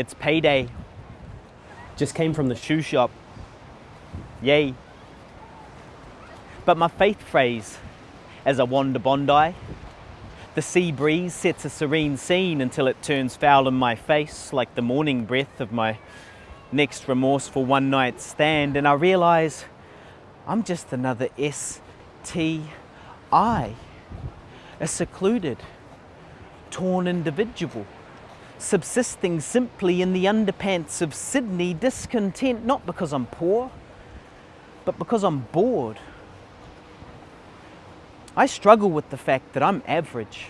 It's payday. Just came from the shoe shop. Yay. But my faith phrase as I wander Bondi, the sea breeze sets a serene scene until it turns foul in my face like the morning breath of my next remorseful one night stand and I realise I'm just another S-T-I, a secluded, torn individual, subsisting simply in the underpants of Sydney, discontent not because I'm poor, but because I'm bored. I struggle with the fact that I'm average.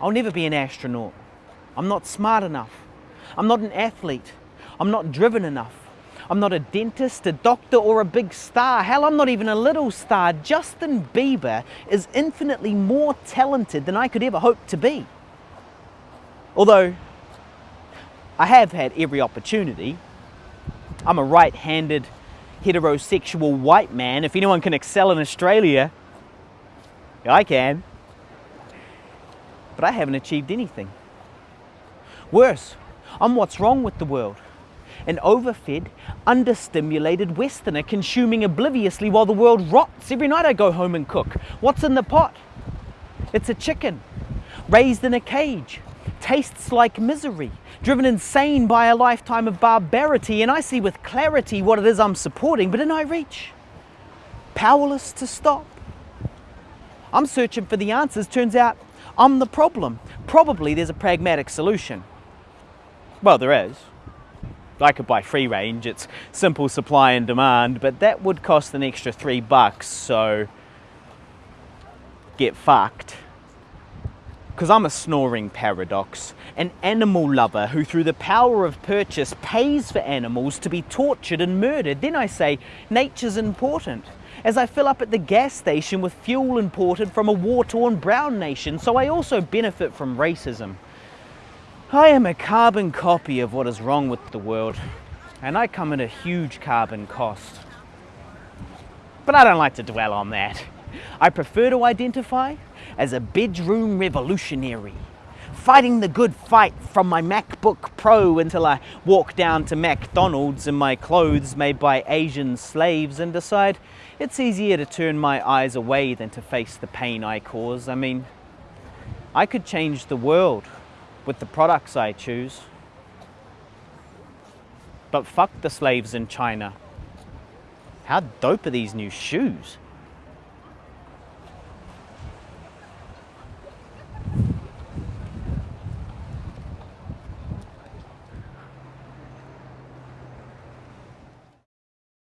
I'll never be an astronaut. I'm not smart enough. I'm not an athlete. I'm not driven enough. I'm not a dentist, a doctor, or a big star. Hell, I'm not even a little star. Justin Bieber is infinitely more talented than I could ever hope to be. Although, I have had every opportunity. I'm a right-handed, heterosexual white man. If anyone can excel in Australia, I can. But I haven't achieved anything. Worse, I'm what's wrong with the world. An overfed, understimulated Westerner consuming obliviously while the world rots. Every night I go home and cook. What's in the pot? It's a chicken, raised in a cage, tastes like misery, driven insane by a lifetime of barbarity, and I see with clarity what it is I'm supporting, but in I reach, powerless to stop. I'm searching for the answers. Turns out I'm the problem. Probably there's a pragmatic solution. Well, there is. I could buy free range, it's simple supply and demand, but that would cost an extra three bucks, so get fucked. Because I'm a snoring paradox, an animal lover who through the power of purchase pays for animals to be tortured and murdered. Then I say, nature's important as I fill up at the gas station with fuel imported from a war-torn brown nation, so I also benefit from racism. I am a carbon copy of what is wrong with the world, and I come at a huge carbon cost. But I don't like to dwell on that. I prefer to identify as a bedroom revolutionary, fighting the good fight from my MacBook Pro until I walk down to McDonald's in my clothes made by Asian slaves and decide it's easier to turn my eyes away than to face the pain I cause. I mean, I could change the world with the products I choose. But fuck the slaves in China. How dope are these new shoes?